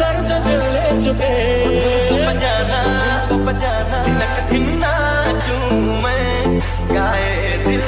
दर्द दिल ले चुके बजाना बजाना तिनक दिन नाचू मैं गाए दिल